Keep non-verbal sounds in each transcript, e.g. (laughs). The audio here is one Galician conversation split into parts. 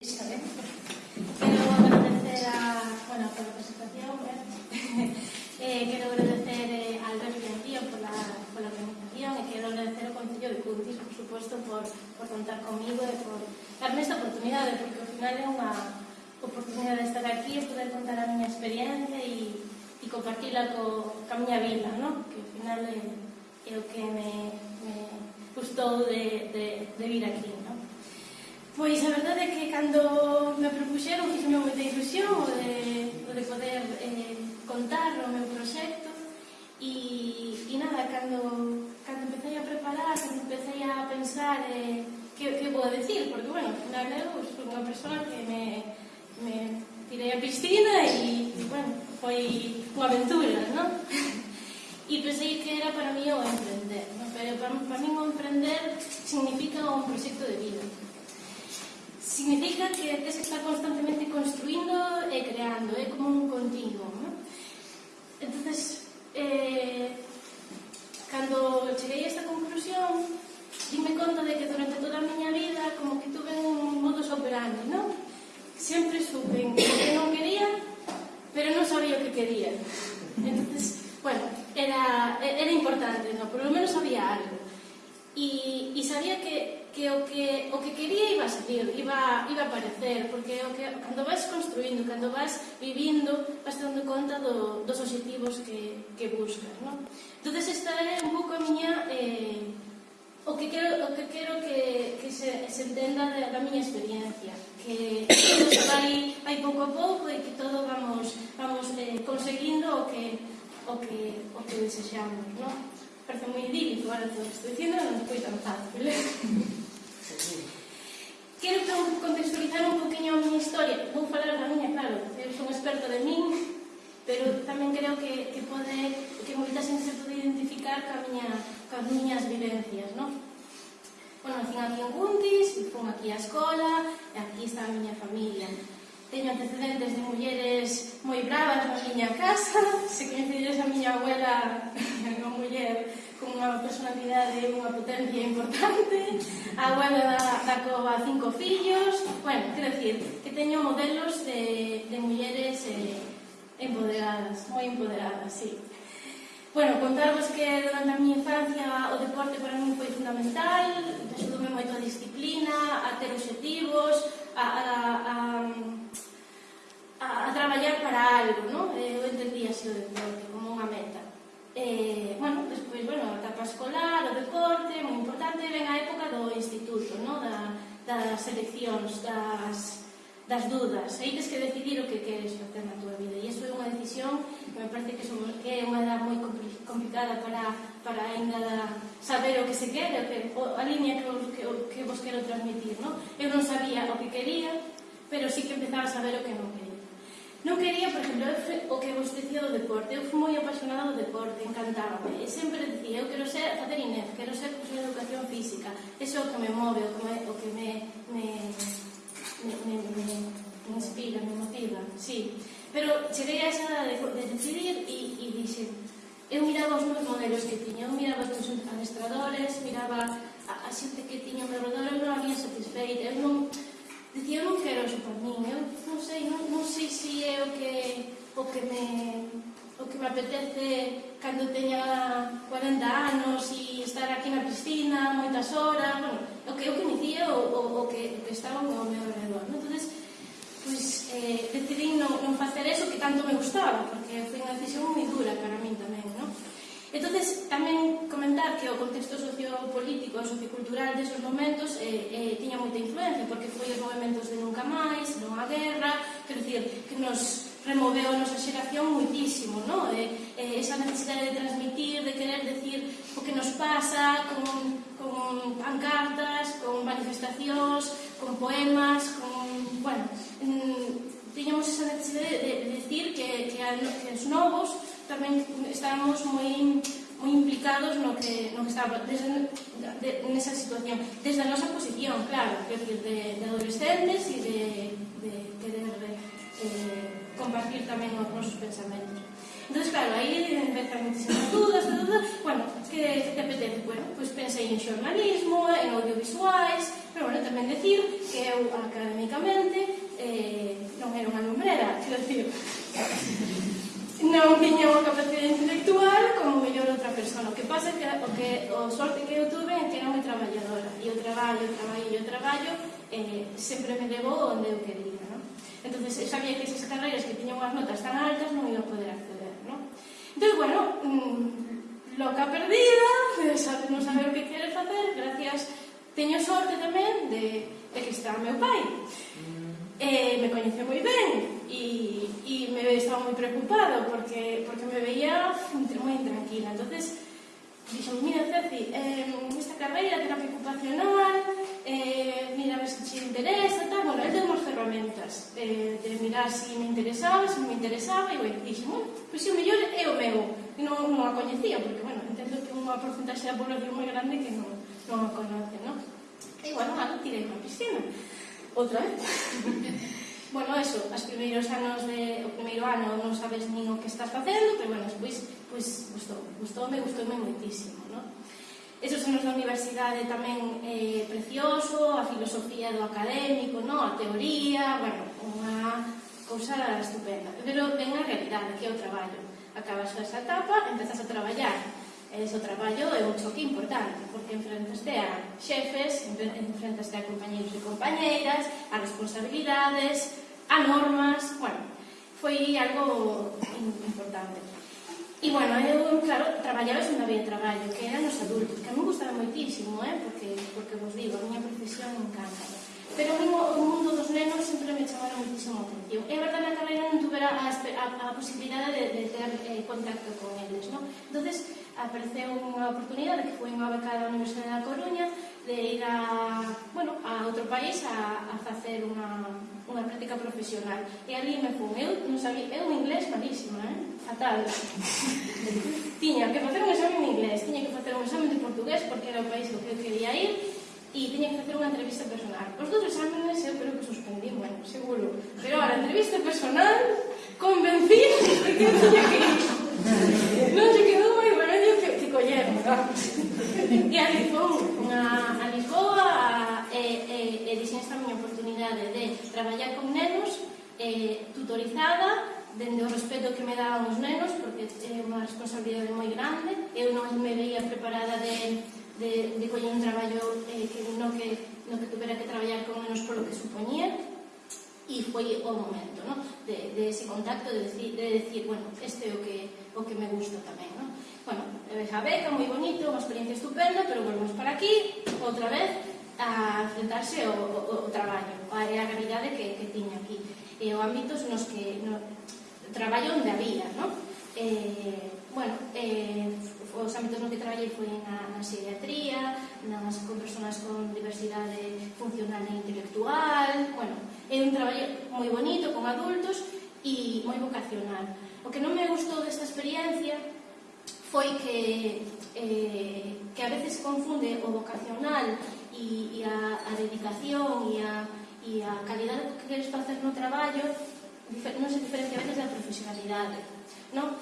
Quero agradecer a, bueno, pola presentación, eh, quero agradecer eh, a Alberto e a Tío pola, pola organización e quero agradecer ao Concello de Cuntis, por suposto, por, por contar comigo e por darme esta oportunidade, porque ao final é unha oportunidade de estar aquí e poder contar a miña experiencia e, e compartila co, ca miña vila, no? que ao final é, é o que me, me gustou de, de, de vir aquí. No? Pois a verdade é que cando me propuxeron fixeme moita ilusión o de, o de poder eh, contar o meu proxecto e, e nada, cando, cando empecé a preparar, cando empecé a pensar eh, que, que vou decir, porque bueno, na verdade eu sou unha persoa que me, me tirei a piscina e, e bueno, foi unha aventura, non? e (laughs) pensei que era para mí o emprender, non? pero para, para mí o emprender significa un proxecto de vida significa que Tese está constantemente construindo e creando, é como un continuo. ¿no? Entonces, eh, cando cheguei a esta conclusión, dime conta de que durante toda a miña vida como que tuve un modus operandi, non? Sempre supe o que non quería, pero non sabía o que quería. Entonces, bueno, era, era importante, ¿no? Por lo menos sabía algo e, e sabía que, que, o que o que quería iba a salir, iba, iba a aparecer, porque o que, cando vas construindo, cando vas vivindo, vas dando conta do, dos objetivos que, que buscas. Non? entonces esta é un pouco a miña... Eh, o que quero, o que, quero que, que se, se entenda da, da miña experiencia que todo se vai, vai pouco a pouco e que todo vamos, vamos eh, conseguindo o que, o que, o que desexamos, non? parece moi idílico, ahora todo estou dicindo, non foi tan fácil. Quero contextualizar un poquinho a miña historia. Vou falar da miña, claro, eu son experto de min, pero tamén creo que, que pode, que moita xente se pode identificar ca miña, ca miñas vivencias, non? Bueno, nacín aquí en Guntis, fun aquí á escola, e aquí está a miña familia teño antecedentes de mulleres moi bravas na miña casa, (laughs) se coñecides a miña abuela (laughs) unha muller con unha personalidade e unha potencia importante, a abuela da, da cova cinco fillos, bueno, quero decir, que teño modelos de, de mulleres eh, empoderadas, moi empoderadas, sí. Bueno, contarvos que durante a miña infancia o deporte para mí foi fundamental, axudoume moito a disciplina, a ter objetivos, a, a, a para algo, non? Eu eh, entendía así o deporte como unha meta. Eh, bueno, despois, bueno, a etapa escolar, o deporte, moi importante, ven a época do instituto, ¿no? Da, das eleccións, das, das dudas. Aí tens que decidir o que queres facer na tua vida. E iso é unha decisión que me parece que, son, que é unha edad moi complicada para, para ainda saber o que se quere, o que, a línea que, que, que vos quero transmitir. No? Eu non sabía o que quería, pero sí que empezaba a saber o que non quería. Non quería, por exemplo, o que vos dicía do deporte. Eu fui moi apasionada do deporte, encantábame. E sempre dicía, eu quero ser facer INEF, quero ser profesor de educación física. Eso é o que me move, o que me, o que me, me, me, me, me, me inspira, me motiva. Sí. Pero cheguei a esa de, de decidir e, e dixe, eu miraba os meus modelos que tiña, eu miraba os meus adestradores, miraba a, a xente que tiña ao meu redor, eu non había satisfeita, eu non, Dicía, eu non quero eso por mí, eu non sei, non, non sei se é o que, o que me o que me apetece cando teña 40 anos e estar aquí na piscina moitas horas, bueno, o que, o que me dicía o, o, o, que, o que estaba ao meu redor. ¿no? Entón, pois, eh, decidí non, non facer eso que tanto me gustaba, porque foi unha decisión moi dura para mí. Entonces, tamén comentar que o contexto sociopolítico e sociocultural desos momentos eh, eh, tiña moita influencia, porque foi os movimentos de Nunca Máis, Non a Guerra, quero dicir, que nos removeu a nosa xeración muitísimo, no? Eh, eh, esa necesidade de transmitir, de querer decir o que nos pasa con, con pancartas, con manifestacións, con poemas, con... bueno, mm, tiñamos esa necesidade de, de decir que, que, a, que os novos tamén estábamos moi moi implicados no que, no que estaba desde, de, nesa situación. Desde a nosa posición, claro que de, de adolescentes e de, de querer eh, compartir tamén os nosos pensamentos. Entón claro, aí empezan muchísimas dudas, dudas bueno, que, que te apetece? bueno, pois pues pensei en xornalismo, en audiovisuais pero bueno, tamén decir que eu académicamente eh, non era unha lumbrera quero dicir. (laughs) non tiña unha capacidade intelectual como mellor outra persona. O que pasa que o, que, o sorte que eu tuve é que era moi traballadora. E o traballo, o traballo, e o traballo eh, sempre me levou onde eu quería. No? Entón, eu sabía que esas carreiras que tiñan unhas notas tan altas non iba a poder acceder. No? Entón, bueno, mmm, loca perdida, non saber o que quere facer, gracias, teño sorte tamén de, de que está meu pai. Mm. Eh, me coñece moi ben, e, e me estaba moi preocupado porque, porque me veía moi intranquila. Entonces dixo, mira Ceci, eh, esta carreira, terapia ocupacional, eh, mira a ver se te interesa, tal. Bueno, él tengo ferramentas eh, de mirar si me interesaba, se si me interesaba, e bueno, dixo, bueno, pois pues, o mellor é o meu, e non, non a coñecía, porque, bueno, entendo que unha porcentaxe da población moi grande que non, non a conoce, non? E, bueno, nada, tirei unha piscina, outra vez. (laughs) Bueno, eso, os primeiros anos de, o primeiro ano non sabes nin o que estás facendo, pero bueno, despois pois, gustou, gustoume, gustoume moitísimo, non? Esos anos da universidade tamén eh, precioso, a filosofía do académico, non? a teoría, bueno, unha cousa estupenda. Pero ven a realidade, que é o traballo. Acabas esa etapa, empezas a traballar E iso traballo é un choque importante, porque enfrentaste a xefes, enfrentaste a compañeros e compañeiras, a responsabilidades, a normas, bueno, foi algo importante. E, bueno, eu, claro, traballaba unha vía de traballo, que eran os adultos, que me gustaba moitísimo, eh? porque, porque vos digo, a miña profesión encanta. Pero a o mundo dos nenos sempre me chamaron muchísimo atención. É verdade, na carreira non tuvera a, a, a posibilidade de, de ter eh, contacto con eles, non? entonces apareceu unha oportunidade que foi unha beca da Universidade da Coruña de ir a, bueno, a outro país a, a facer unha, unha práctica profesional. E ali me fun, eu non sabía, eu un inglés malísimo, eh? fatal. (laughs) tiña que facer un exame en inglés, tiña que facer un exame de portugués porque era o país ao que eu quería ir, e tiña que facer unha entrevista personal. Os dous exámenes eu creo que suspendí, bueno, seguro. Pero a entrevista personal convencí de que tiña que ir. Non se quedou moi remedio que, que coller, E E alicou unha a Lisboa, e, e, e dixen esta miña oportunidade de traballar con nenos eh, tutorizada dende o respeto que me daban os nenos porque é unha responsabilidade moi grande eu non me veía preparada de de, de coller un traballo eh, que no que, no que tuvera que traballar con menos polo que supoñía e foi o momento ¿no? de, de ese contacto de decir, de decir bueno, este é o que, o que me gusta tamén ¿no? bueno, a beca, moi bonito unha experiencia estupenda, pero volvemos para aquí outra vez a enfrentarse ao, ao, ao traballo a, a realidade que, que tiña aquí eh, e o ámbitos nos que no, traballo onde había ¿no? eh, bueno, eh, os ámbitos no que traballei foi na, na psiquiatría, nas, con personas con diversidade funcional e intelectual, bueno, é un traballo moi bonito con adultos e moi vocacional. O que non me gustou desta experiencia foi que, eh, que a veces confunde o vocacional e, e a, a dedicación e a, e a calidade que queres facer no traballo non se diferencia a veces da profesionalidade. Non?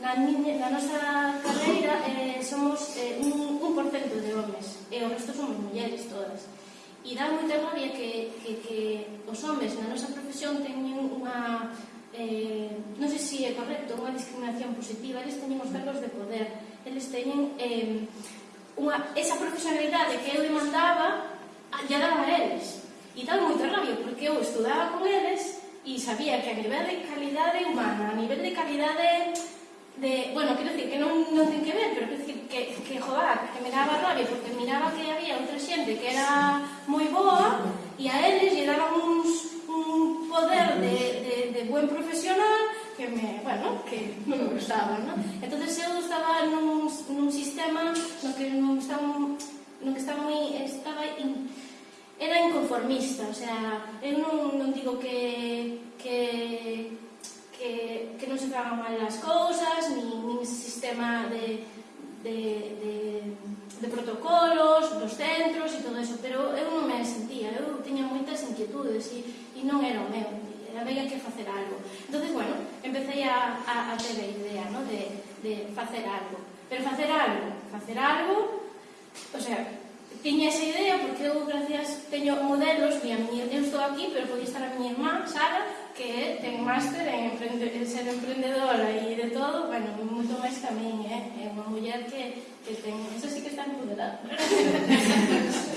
na, miña, na nosa carreira eh, somos eh, un, un porcento de homes e o resto somos mulleres todas. E dá moita rabia que, que, que os homes na nosa profesión teñen unha eh, non sei se é correcto unha discriminación positiva eles teñen os cargos de poder eles teñen eh, unha, esa profesionalidade que eu demandaba allá daban a eles. E dá moita rabia porque eu estudaba con eles e sabía que a nivel de calidade humana a nivel de calidade de, bueno, quero dicir que non, non ten que ver, pero quero dicir que, que joder, que me daba rabia, porque miraba que había outra xente que era moi boa e a eles lle daban uns, un poder de, de, de buen profesional que me, bueno, que non me gustaba, non? Entón eu estaba nun, nun sistema no que non estaba, no que estaba moi, estaba in, era inconformista, o sea, eu non, non digo que, que, que, que non se fagan mal as cousas, a, a, a ter a idea no? de, de facer algo. Pero facer algo, facer algo, o sea, tiña esa idea porque eu, gracias, teño modelos, e a eu estou aquí, pero podía estar a miña irmá, Sara, que ten máster en, emprende, en ser emprendedora e de todo, bueno, moito máis que a min, eh? É unha muller que, que ten, eso sí que está empoderada. (laughs)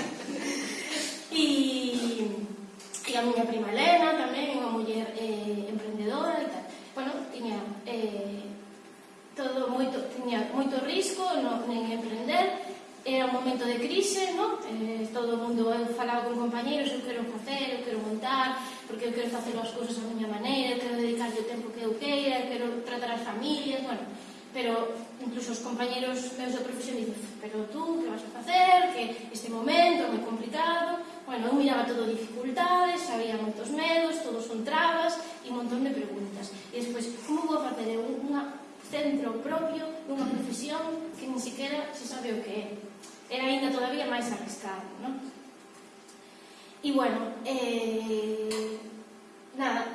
familias, bueno, pero incluso os compañeros meus da profesión dicen, pero tú, que vas a facer, que este momento é moi complicado, bueno, eu miraba todo dificultades, había moitos medos, todos son trabas e un montón de preguntas. E despois, como vou facer eu un centro propio dunha profesión que ni siquiera se sabe o que é? Era ainda todavía máis arriscado, non? E bueno, eh, nada,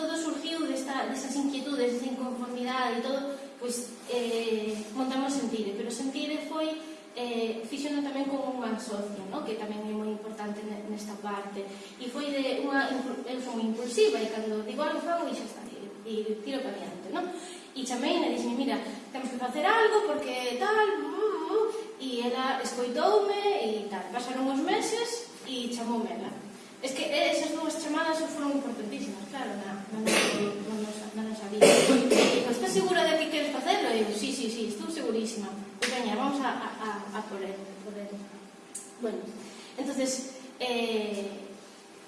todo surgiu desta, desas inquietudes, desa inconformidade e todo, pois eh, montamos Sentire, pero Sentire foi eh, fixono tamén con unha socia, no? que tamén é moi importante nesta parte, e foi de unha, eu son moi impulsiva, e cando digo algo fago e xa está, e, e tiro para diante, no? E chamei e dixen, mira, temos que facer algo porque tal, uh, uh, e ela escoitoume e tal, pasaron os meses e chamoume ela Es que esas dúas chamadas foron importantísimas, claro, na, na, na, nosa, na nosa vida. Digo, estás segura de que queres facelo? E digo, sí, sí, sí, estou segurísima. Pois veña, vamos a, a, a por él. Por él. Bueno, entonces, eh,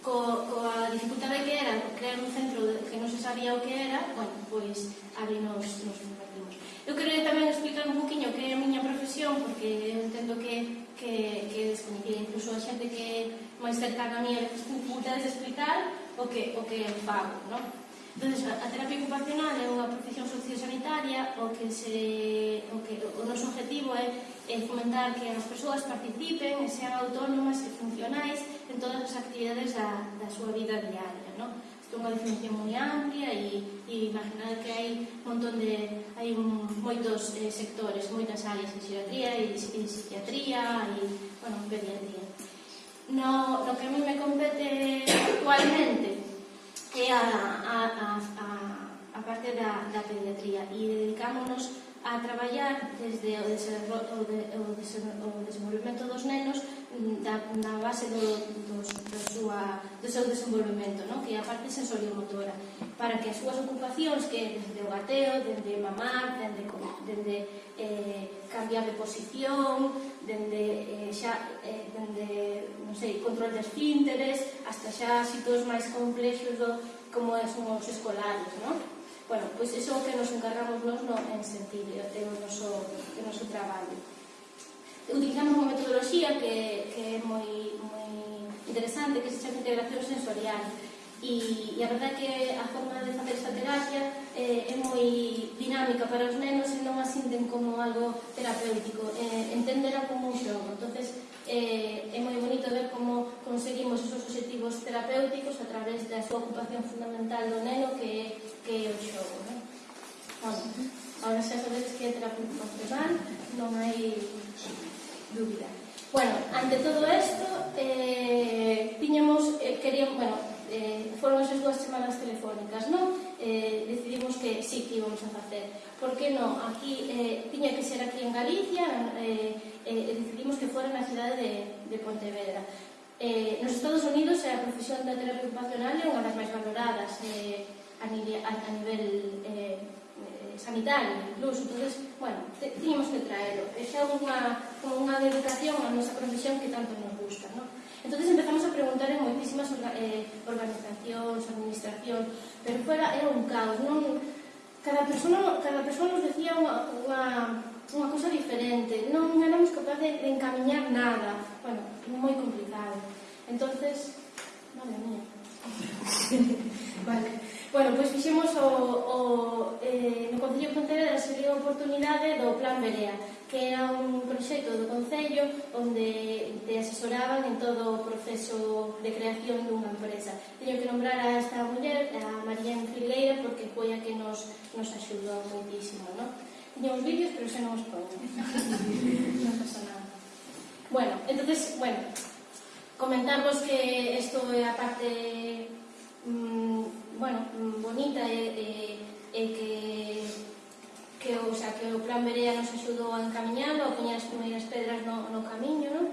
co, coa dificultade que era crear un centro que non se sabía o que era, bueno, pois ali nos, nos convertimos. Eu quero tamén explicar un poquinho que é a miña profesión, porque eu entendo que que, que descoñecía incluso a xente que máis cercana a mí a dificultades de explicar o que, o que fago, non? Entón, a terapia ocupacional é unha profesión sociosanitaria o que se, o que o noso objetivo é, é fomentar que as persoas participen e sean autónomas e funcionais en todas as actividades da, da súa vida diaria, non? unha definición moi amplia e, e imaginar que hai un montón de hai un, moitos eh, sectores, moitas áreas en psiquiatría e, en psiquiatría e, bueno, en pediatría. No, no que a mí me compete actualmente é a, a, a, a, a parte da, da pediatría e dedicámonos a traballar desde o, desenro, o, de, o, o desenvolvemento dos nenos mm, da, na base do, do, do, súa, do seu desenvolvemento, non? que é a parte sensoriomotora, para que as súas ocupacións, que desde o gateo, dende mamar, dende, dende eh, cambiar de posición, dende, eh, xa, eh, dende non sei, control de esfínteres, hasta xa sitios máis complexos do, como son os escolares, non? Bueno, pois iso que nos encargamos nos no, en sentido, é o noso, o noso traballo. Utilizamos unha metodoloxía que, que é moi, moi interesante, que se chama integración sensorial. E, e a verdade que a forma de facer esta terapia eh, é moi dinámica para os nenos e non a sinten como algo terapéutico, eh, entendera como un xogo. entonces eh, é moi bonito ver como conseguimos esos objetivos terapéuticos a través da súa ocupación fundamental do neno que é, que é o xogo. Non? Bueno, ahora xa sabedes que é terapéutico funcional, non hai dúbida. Bueno, ante todo isto, eh, tiñamos, eh, queríamos, bueno, eh, foron esas dúas semanas telefónicas, non? Eh, decidimos que sí que íbamos a facer. Por que non? Aquí, eh, tiña que ser aquí en Galicia, eh, eh, decidimos que fora na cidade de, de Pontevedra. Eh, nos Estados Unidos a profesión da terapia ocupacional é unha das máis valoradas eh, a, nivel, a, a nivel eh, eh, sanitario incluso, entonces, bueno, te, tiñamos que traelo. Esa é unha, como unha dedicación a nosa profesión que tanto nos gusta, non? Entonces empezamos a preguntar en moitísimas orga, eh, organizacións, administración, pero fuera era un caos, non? Cada persona, cada persona nos decía unha, unha, unha cosa diferente, non éramos capaces de, de encamiñar nada, bueno, moi complicado. Entonces, madre mía. (laughs) vale. Bueno, pois pues fixemos o, o, eh, no Concello Frontera da a oportunidade do Plan Berea, que era un proxecto do Concello onde te asesoraban en todo o proceso de creación dunha empresa. Teño que nombrar a esta muller, a María Enfileira, porque foi a que nos, nos axudou moitísimo. non? Teño uns vídeos, pero xa non os pongo. (laughs) non pasa nada. Bueno, entonces, bueno, comentarvos que isto é a parte mm, bueno, mm, bonita e, e, e que que, o sea, que o Plan Berea nos axudou a encamiñalo, a poñer as primeiras pedras no, no camiño, non?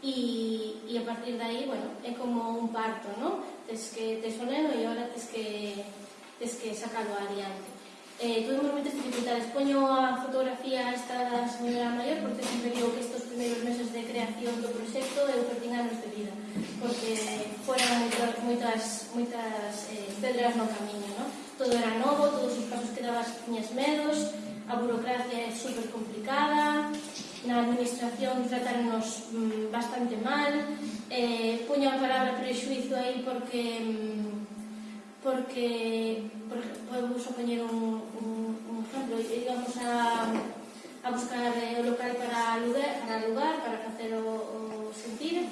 E, e a partir de aí, bueno, é como un parto, non? Tes que tes o neno e ahora tes que, tes que sacalo adiante. Eh, tuvimos moitas dificultades. Poño a fotografía esta da señora maior porque sempre digo que estes primeiros meses de creación do proxecto eu perdín anos de vida porque foran moitas, moitas, moitas eh, pedras no camiño, non? todo era novo, todos os pasos que dabas tiñas medos, a burocracia é super complicada, na administración tratarnos mm, bastante mal, eh, puño a palabra prexuizo aí porque mm, porque, por, podemos poñer un, un, un ejemplo, íbamos a, a buscar eh, o local para lugar, para lugar, para facer o, o sentir,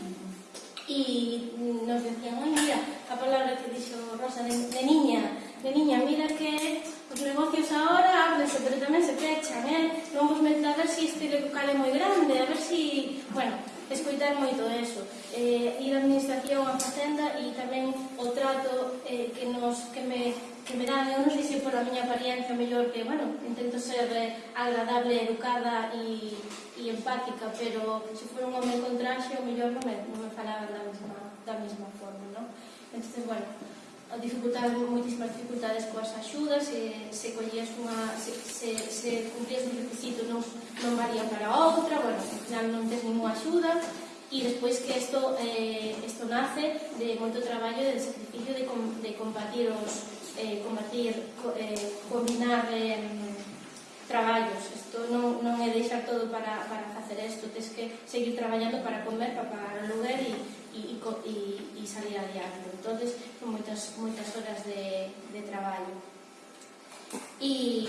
e nos decían, ai, mira, a palabra que dixo Rosa de, de niña, E niña, mira que os negocios agora ábrense, pero tamén se fechan, eh? Non vos mete a ver se si este local é moi grande, a ver se... Si... Bueno, escoitar moito eso. Eh, ir á administración á facenda e tamén o trato eh, que, nos, que, me, que me dan, eu non sei se por a miña apariencia mellor que, bueno, intento ser eh, agradable, educada e, e empática, pero se for un home con traxe, o mellor non me, non me falaban da mesma, da mesma forma, non? Entón, bueno, a dificultar moitísimas dificultades coas axudas e se collías unha se, se, se cumplías un requisito non, non varía para outra bueno, ao final non tens ninguna axuda e despois que isto eh, isto nace de moito traballo de sacrificio de, com, de combatir os eh, combatir co, eh, combinar eh, traballos. Isto non, non é deixar todo para, para facer isto tens que seguir traballando para comer, para pagar o lugar e e, e, e salir adiante. Entón, son moitas, moitas horas de, de traballo. E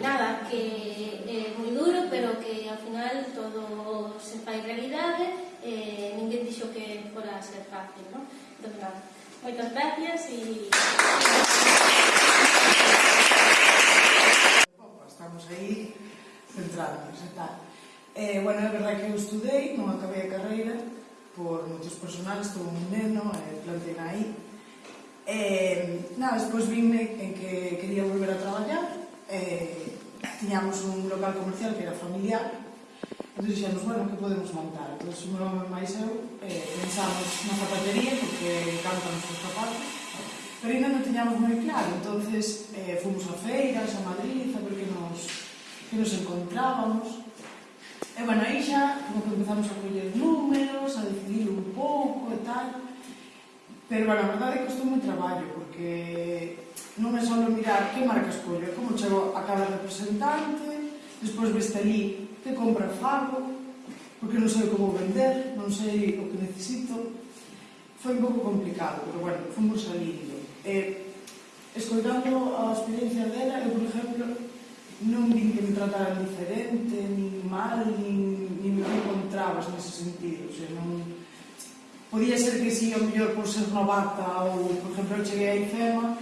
nada, que é moi duro, pero que ao final todo se fai realidade, eh, ninguén dixo que fora ser fácil, non? Entón, nada, moitas gracias e... Estamos aí centrados e tal. Eh, bueno, é verdad que eu estudei, non acabei a carreira, por motivos personales, tuve un neno eh, e plantei aí. E, eh, nada, despois vime en que quería volver a traballar, e, tiñamos un local comercial que era familiar, Entón dixemos, bueno, que podemos montar? Entón, o meu nome máis eu, eh, pensamos na zapatería, porque cantan os zapatos, pero ainda non tiñamos moi claro, entonces eh, fomos a feiras, a Madrid, a ver que nos, que nos encontrábamos, E, bueno, aí xa, como que empezamos a coller números, a decidir un pouco e tal, pero, bueno, a verdade é que costou moi traballo, porque non é só mirar que marca escollo, é como chego a cada representante, despois veste ali que compra fago, porque non sei como vender, non sei o que necesito, foi un pouco complicado, pero, bueno, fomos salindo. E, escoitando a experiencia dela, eu, por exemplo, non vin que me trataran diferente, nin mal nin, nin me encontrabas nese sentido. O sea, non... Podía ser que si, o mellor por ser novata ou, por exemplo, eu cheguei a IFEMA,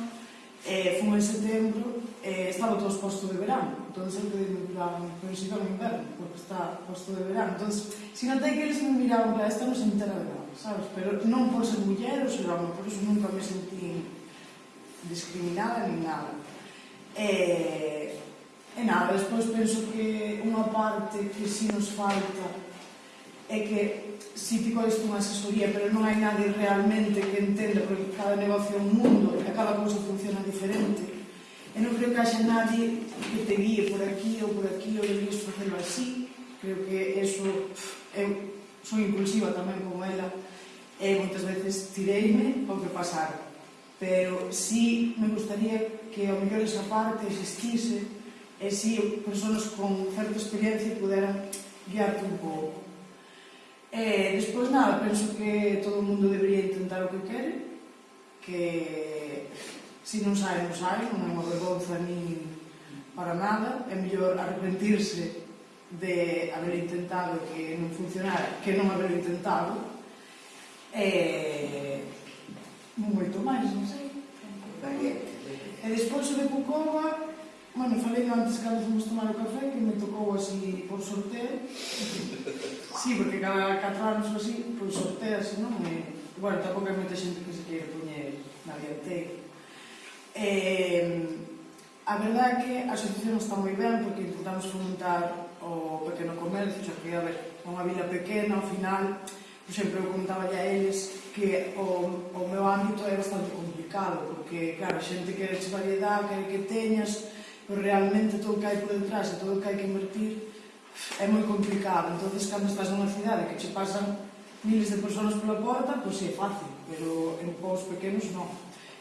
eh, fun en setembro, eh, estaba todo exposto de verano. Entón, eu pedi plan, pero si no inverno, porque está exposto de verano. Entón, si non que eles me miraban, para esta non se entera de nada, sabes? Pero non por ser muller ou ser homem, por eso nunca me sentí discriminada ni nada. Eh, E nada, despois penso que unha parte que si nos falta é que si ti codes unha asesoría, pero non hai nadie realmente que entenda, porque cada negocio é un mundo e cada cousa funciona diferente. E non creo que haxa nadie que te guíe por aquí ou por aquí ou debías facelo así. Creo que eso... Eu son impulsiva tamén como ela e moitas veces tireime ao que pasar. Pero sí me gustaría que ao mellor esa parte existise e si persoas con certa experiencia puderan guiarte un pouco. E despois nada, penso que todo o mundo debería intentar o que quere, que se non sai, non sai, non é unha vergonza nin para nada, é mellor arrepentirse de haber intentado que non funcionara, que non haber intentado, e moito máis, non sei. E despois o de Pucova, Bueno, falei antes cando fomos tomar o café que me tocou así por sorteo. sí, porque cada catro anos así, por sorteo así, non? E, bueno, tampouco hai moita xente que se quere poñer na dianteira. Eh, A verdade é que a asociación está moi ben porque intentamos fomentar o pequeno comercio, xa que, a ver, unha vila pequena, ao final, por exemplo, eu comentaba a eles que o, o meu ámbito é bastante complicado, porque, claro, a xente quere variedade, quere que teñas pero realmente todo o que hai por detrás e todo o que hai que invertir é moi complicado. Entón, cando estás nunha cidade que che pasan miles de persoas pola porta, pois pues, é fácil, pero en povos pequenos non.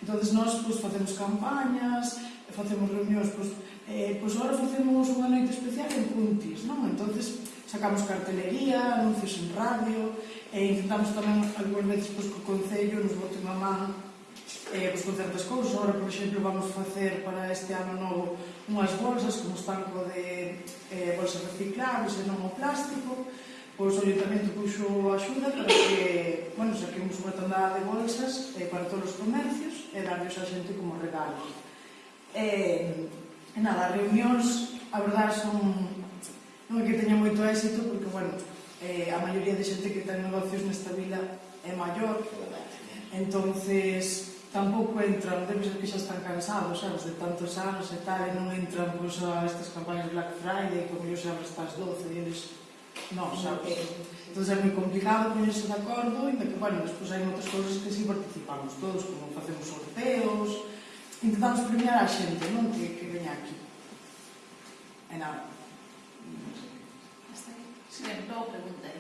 Entón, nós pois, facemos campañas, facemos reunións, pois, eh, pois agora facemos unha noite especial en Puntis, non? Entón, sacamos cartelería, anuncios en radio, e intentamos tamén algunhas veces pois, que o Concello nos bote unha man eh, pois, con certas cousas. Ahora, por exemplo, vamos facer para este ano novo unhas bolsas, como estanco de eh, bolsas reciclables e non o plástico. Pois o Ayuntamento puxo axuda para que, bueno, saquemos unha tonada de bolsas eh, para todos os comercios e darles a xente como regalo. Eh, nada, reunións, a verdade, son non é que teña moito éxito, porque, bueno, eh, a maioría de xente que ten negocios nesta vila é maior, entonces tampouco entran, debe ser que xa están cansados, sabes, de tantos anos e tal, e non entran pois, a estas campañas Black Friday, que o xa estás 12, e eles non, sabes. Entón é moi complicado poñerse de acordo, e que, bueno, despois hai outras cousas que si participamos todos, como facemos sorteos, intentamos premiar a xente, non, que, que veña aquí. E nada. Non sei. Hasta aquí. Sí, logo preguntan.